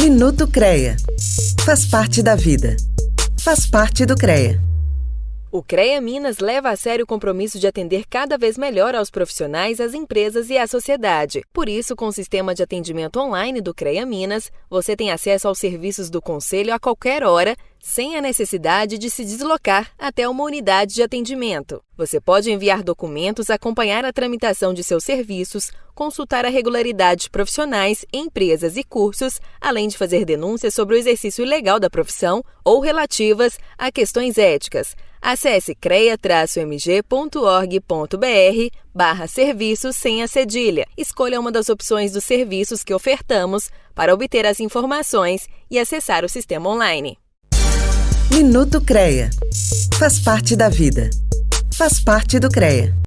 Minuto CREA. Faz parte da vida. Faz parte do CREA. O CREA Minas leva a sério o compromisso de atender cada vez melhor aos profissionais, às empresas e à sociedade. Por isso, com o sistema de atendimento online do CREA Minas, você tem acesso aos serviços do Conselho a qualquer hora, sem a necessidade de se deslocar até uma unidade de atendimento. Você pode enviar documentos, acompanhar a tramitação de seus serviços, consultar a regularidade de profissionais, empresas e cursos, além de fazer denúncias sobre o exercício ilegal da profissão ou relativas a questões éticas. Acesse creia-mg.org.br barra serviços sem a cedilha. Escolha uma das opções dos serviços que ofertamos para obter as informações e acessar o sistema online. Minuto CREA. Faz parte da vida. Faz parte do CREA.